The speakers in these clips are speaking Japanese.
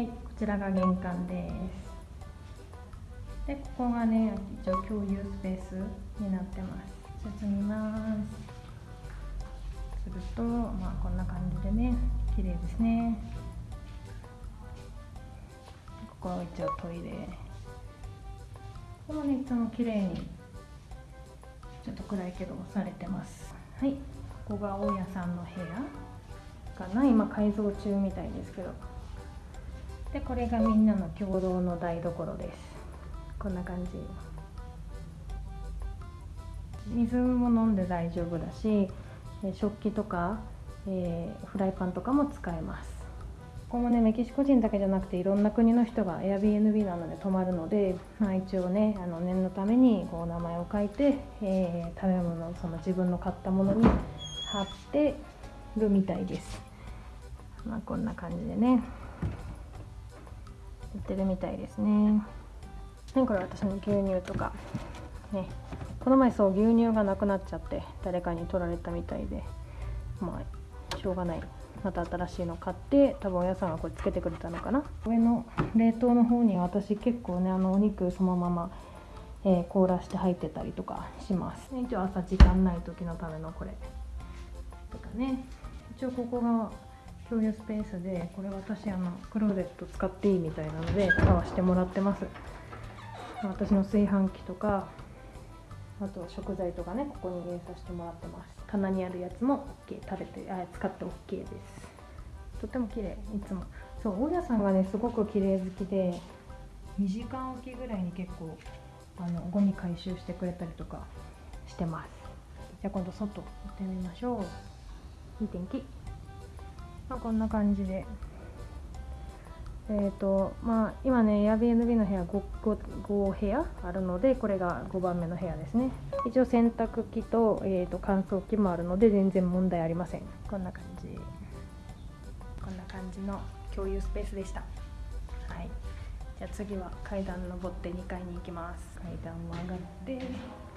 はいこちらが玄関です。でここがね一応共有スペースになってます。進みます。するとまあこんな感じでね綺麗ですね。ここは一応トイレ。ここもねいつも綺麗にちょっと暗いけどされてます。はいここが大家さんの部屋かな。今改造中みたいですけど。でこれがみんなの共同の台所です。こんな感じ。水も飲んで大丈夫だし食器とか、えー、フライパンとかも使えます。ここもねメキシコ人だけじゃなくていろんな国の人が Airbnb なので泊まるので、まあ、一応ねあの念のためにこう名前を書いて、えー、食べ物その自分の買ったものに貼ってるみたいです、まあ、こんな感じでね。ってるみたいですね。これ私の牛乳とかねこの前そう牛乳がなくなっちゃって誰かに取られたみたいでまあしょうがない。また新しいの買って多分お野菜がこれつけてくれたのかな。上の冷凍の方に私結構ねあのお肉そのまま、えー、凍らして入ってたりとかします。ね一応朝時間ない時のためのこれ。とかね。一応ここが共有スペースでこれ私あのクローゼット使っていいみたいなので使わせてもらってます。私の炊飯器とかあと食材とかねここに入れさせてもらってます。棚にあるやつも OK 食べてあ使って OK です。とても綺麗いつも。そう大家さんがねすごく綺麗好きで2時間おきぐらいに結構あのゴミ回収してくれたりとかしてます。じゃあ今度外行ってみましょう。いい天気、まあ、こんな感じで。えーとまあ、今ね Airbnb の部屋 5, 5, 5部屋あるのでこれが5番目の部屋ですね。一応洗濯機と,、えーと、乾燥機もあるので全然問題ありません。こんな感じ。こんな感じの共有スペースでした。はい。じゃあ次は階段登って2階に行きます。階段を上がって。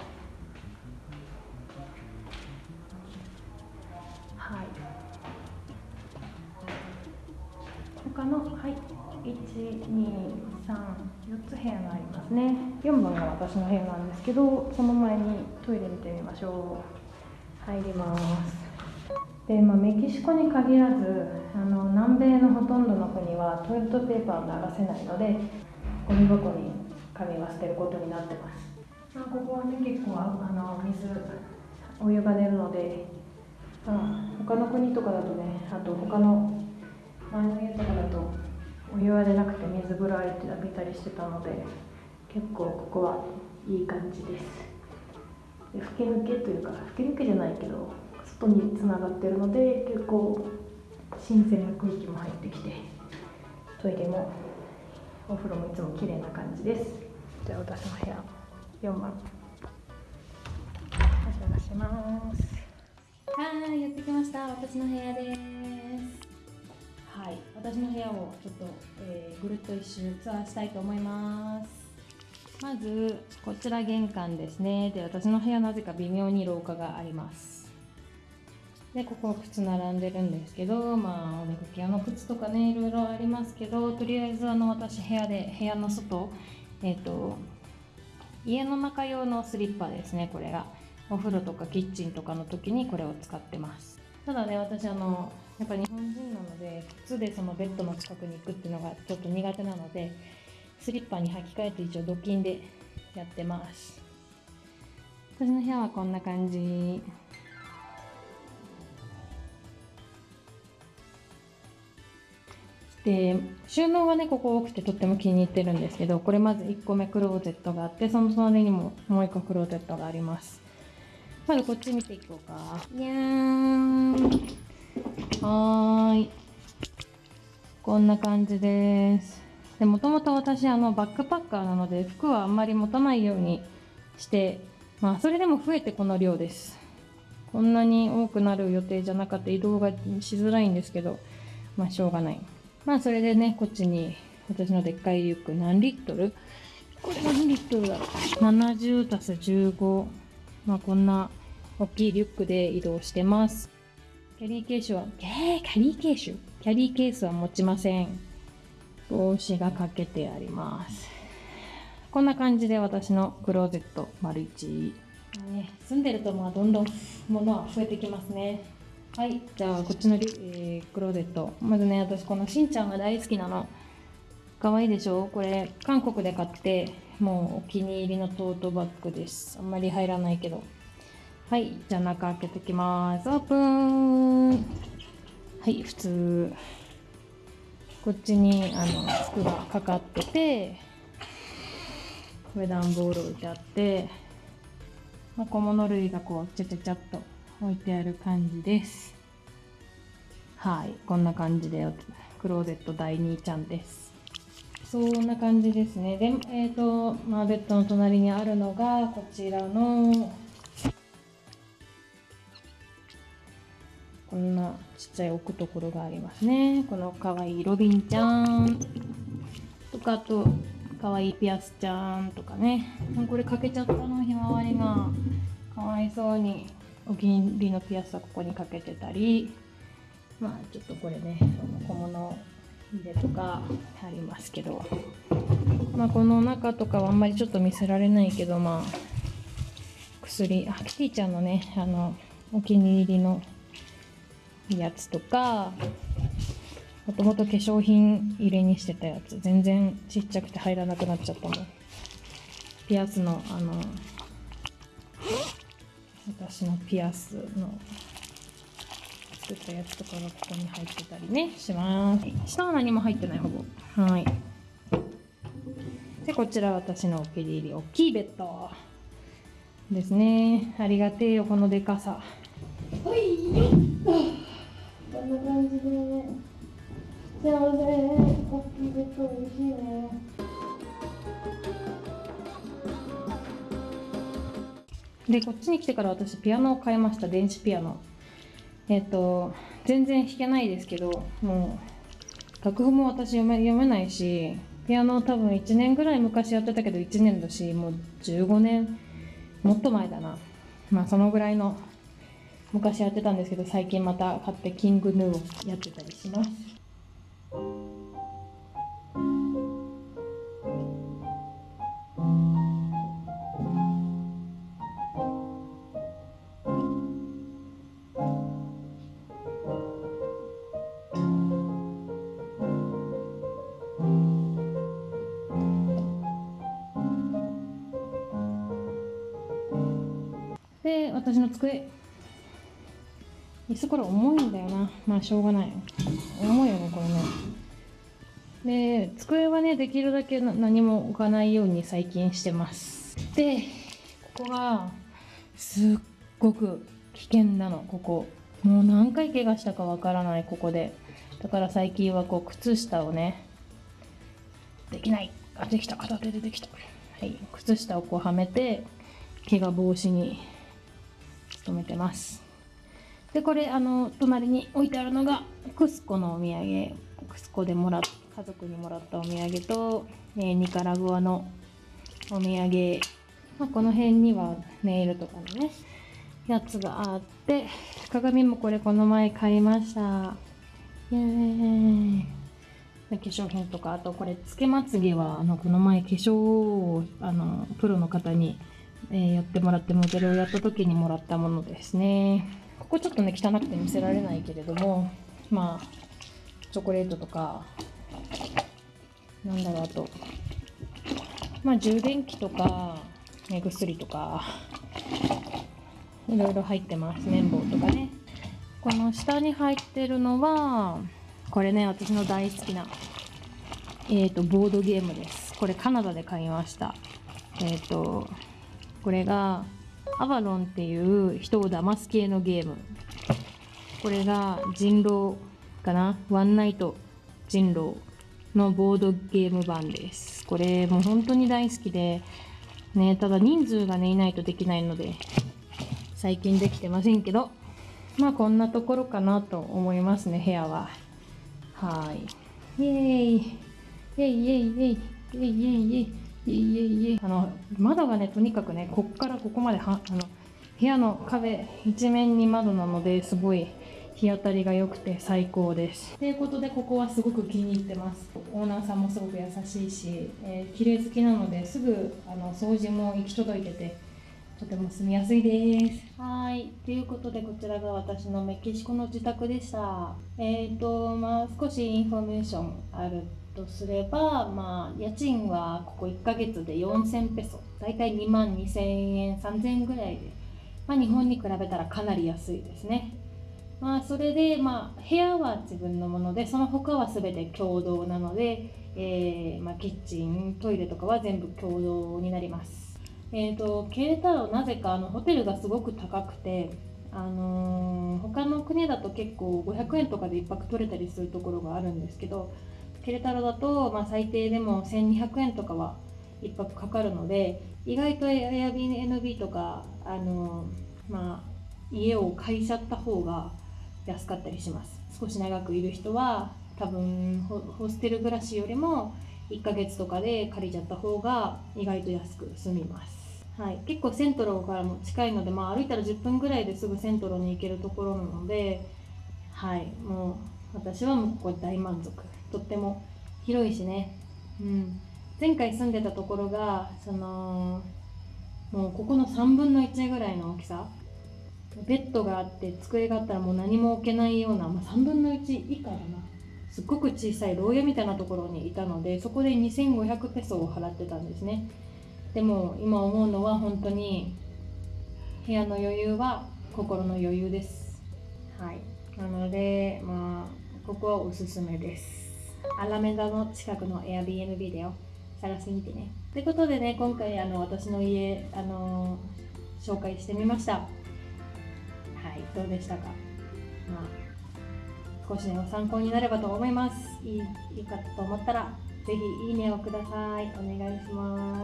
他のはい123 4つ部屋がありますね。4番が私の部屋なんですけどその前にトイレ見てみましょう。入ります。で、まあ、メキシコに限らずあの南米のほとんどの国はトイレットペーパーを流せないのでゴミ箱に紙は捨てることになってます、まあ、ここはね結構あの水お湯が出るので、まあ、他の国とかだとねあと他の前の家とかだとお湯は出なくて水風呂浴びたりしてたので結構ここはいい感じです。で吹き抜けというか吹き抜けじゃないけど外につながってるので結構新鮮な空気も入ってきてトイレもお風呂もいつも綺麗な感じです。じゃあ私の部屋4番。お邪魔します。はいやってきました。私の部屋です。私の部屋をちょっと、えー、ぐるっと一周ツアーしたいと思います。まずこちら玄関ですね。で私の部屋なぜか微妙に廊下があります。でここ靴並んでるんですけどまあお出かけ用の靴とかねいろいろありますけどとりあえずあの私部屋で部屋の外えっ、ー、と家の中用のスリッパですねこれが。お風呂とかキッチンとかの時にこれを使ってます。ただね私あのやっぱ日本人なので靴でそのベッドの近くに行くっていうのがちょっと苦手なのでスリッパに履き替えて一応ドキンでやってます。私の部屋はこんな感じ。で収納がねここ多くてとっても気に入ってるんですけどこれまず1個目クローゼットがあってその隣にももう1個クローゼットがあります。まずこっち見ていこうか。にゃーん。はい。こんな感じです。でもともと私、あの、バックパッカーなので、服はあんまり持たないようにして、まあ、それでも増えてこの量です。こんなに多くなる予定じゃなかった移動がしづらいんですけど、まあ、しょうがない。まあ、それでね、こっちに、私のでっかいリュック何リットル？これ何リットルだろう ?70 たす15。まあ、こんな大きいリュックで移動してます。キャリーケースは、えー、キャリーケースキャリーケースは持ちません。帽子がかけてあります。こんな感じで私のクローゼット丸一ね、住んでるとまあどんどん物は増えてきますね。はいじゃあこっちのリ、えークローゼット。まずね私このしんちゃんが大好きなの。可愛いでしょ？これ韓国で買ってもうお気に入りのトートバッグです。あんまり入らないけどはいじゃあ中開けてきます。オープン。はい普通。こっちにあの服がかかっててこれ段ボール置いてあって、まあ、小物類がこうちゃちゃちゃっと置いてある感じです。はいこんな感じでクローゼット第2ちゃんです。そんな感じですね。でえっ、と、まあ、ベッドの隣にあるのがこちらのこんなちっちゃい置くところがありますね。このかわいいロビンちゃん。とかあとかわいいピアスちゃんとかね。これかけちゃったのひまわりが。かわいそうにお気に入りのピアスはここにかけてたり。まあちょっとこれね小物入れとかありますけど。まあこの中とかはあんまりちょっと見せられないけどまあ薬あキティちゃんのねあのお気に入りのやつとかもともと化粧品入れにしてたやつ全然ちっちゃくて入らなくなっちゃったもん。ピアスのあの私のピアスの作ったやつとかがここに入ってたりねします。下は何も入ってないほぼ。はい。でこちら私のお気に入り大きいベッド。ですね。ありがてえよこのでかさ。はいよでこっちに来てから私ピアノを買いました。電子ピアノ。えっ、と全然弾けないですけどもう楽譜も私読め読めないしピアノ多分1年ぐらい昔やってたけど1年だしもう15年もっと前だな。まあそのぐらいの昔やってたんですけど最近また買ってキングヌーをやってたりします。私の机椅子これ重いんだよな。まあしょうがない。重いよねこれね。で机はねできるだけ何も置かないように最近してます。でここがすっごく危険なの。ここ。もう何回怪我したかわからないここで。だから最近はこう靴下をねできない。あできた。片手でできた。はい。靴下をこうはめて怪我防止に努めてます。でこれあの隣に置いてあるのがクスコのお土産。クスコでもらっ家族にもらったお土産と、えニカラグアのお土産、まあ、この辺にはネイルとかのねやつがあって鏡もこれこの前買いました。イエーイ。化粧品とかあとこれつけまつげはあのこの前化粧をあのプロの方に、えーやってもらってモデルをやった時にもらったものですね。ここちょっとね汚くて見せられないけれどもまあチョコレートとかなんだろうあとまあ充電器とか目薬とかいろいろ入ってます綿棒とかね。この下に入ってるのはこれね私の大好きなえー、とボードゲームです。これカナダで買いました。えっ、とこれがアバロンっていう人を騙す系のゲーム。これが人狼かな？ワンナイト人狼のボードゲーム版です。これもう本当に大好きでねただ人数がねいないとできないので最近できてませんけどまあこんなところかなと思いますね部屋は。はい。イエーイ。イエイイエイイエイイエイイエイイエイ。イエイイエイイエイあの窓がねとにかくねこっからここまではあの部屋の壁一面に窓なのですごい日当たりが良くて最高です。ということでここはすごく気に入ってます。オーナーさんもすごく優しいし、えー、綺麗好きなのですぐあの掃除も行き届いててとても住みやすいです。はい。ということでこちらが私のメキシコの自宅でした。えっ、ー、とまあ少しインフォメーションあるとすれば、まあ、家賃はここ1ヶ月で4000ペソ。大体2万2000円3000円ぐらいで、まあ、日本に比べたらかなり安いですね。まあ、それで、まあ、部屋は自分のものでその他は全て共同なので、えー、まあ、キッチントイレとかは全部共同になります、えーと、ケレタロなぜかあのホテルがすごく高くて、あのー、他の国だと結構500円とかで1泊取れたりするところがあるんですけどケレタロだと、まあ、最低でも1200円とかは1泊かかるので意外と Airbnb とか、あの、まあ、家を借りちゃった方が安かったりします。少し長くいる人は多分ホステル暮らしよりも1ヶ月とかで借りちゃった方が意外と安く済みます、はい、結構セントロからも近いので、まあ、歩いたら10分ぐらいですぐセントロに行けるところなのではい。もう私はもうここ大満足。とっても広いしね、うん、前回住んでたところがそのもうここの3分の1ぐらいの大きさ。ベッドがあって机があったらもう何も置けないような、まあ、3分の1以下だな。すっごく小さい牢屋みたいなところにいたのでそこで2500ペソを払ってたんですね。でも今思うのは本当に部屋の余裕は心の余裕です。はい。なのでまあここはおすすめです。アラメダの近くの Airbnb だよ。探してみてね。ということでね今回あの私の家あの紹介してみました。はいどうでしたか、まあ、少しでも参考になればと思います。いいいいかと思ったらぜひいいねをください。お願いします。